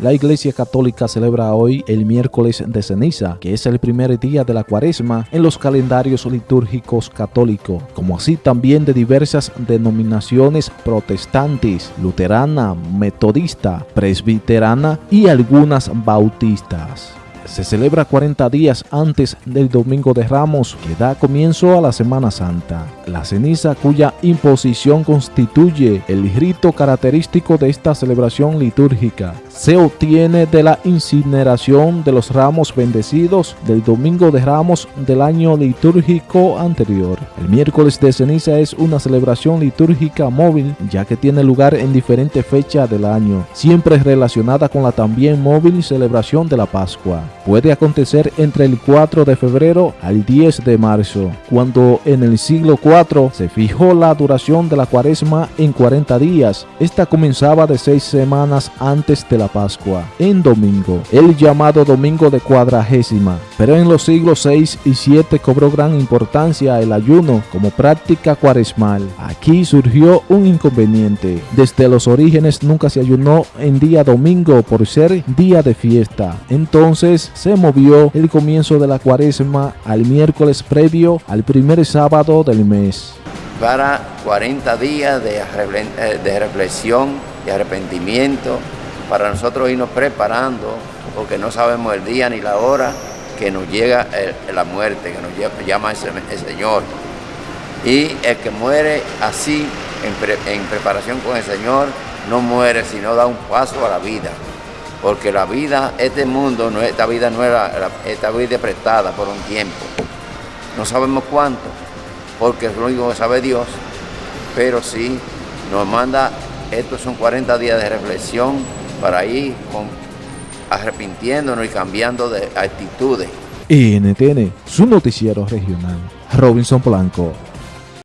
La Iglesia Católica celebra hoy el miércoles de ceniza, que es el primer día de la cuaresma en los calendarios litúrgicos católicos, como así también de diversas denominaciones protestantes, luterana, metodista, presbiterana y algunas bautistas se celebra 40 días antes del Domingo de Ramos, que da comienzo a la Semana Santa. La ceniza cuya imposición constituye el rito característico de esta celebración litúrgica se obtiene de la incineración de los ramos bendecidos del Domingo de Ramos del año litúrgico anterior. El miércoles de ceniza es una celebración litúrgica móvil ya que tiene lugar en diferentes fechas del año, siempre relacionada con la también móvil celebración de la Pascua. Puede acontecer entre el 4 de febrero al 10 de marzo, cuando en el siglo IV se fijó la duración de la cuaresma en 40 días. Esta comenzaba de seis semanas antes de la Pascua, en domingo, el llamado domingo de cuadragésima. Pero en los siglos 6 y 7 cobró gran importancia el ayuno como práctica cuaresmal. Aquí surgió un inconveniente. Desde los orígenes nunca se ayunó en día domingo por ser día de fiesta. Entonces se movió el comienzo de la cuaresma al miércoles previo al primer sábado del mes para 40 días de, de reflexión, y arrepentimiento, para nosotros irnos preparando, porque no sabemos el día ni la hora que nos llega la muerte, que nos llama el, Señor. Y el que muere así, en, preparación con el Señor, no muere, sino da un paso a la vida. Porque la vida, este mundo, esta vida no era, esta vida prestada por un tiempo. No sabemos cuánto, porque es lo único que sabe Dios, pero sí nos manda, estos son 40 días de reflexión, para ir arrepintiéndonos y cambiando de actitudes. NTN, su noticiero regional. Robinson Blanco.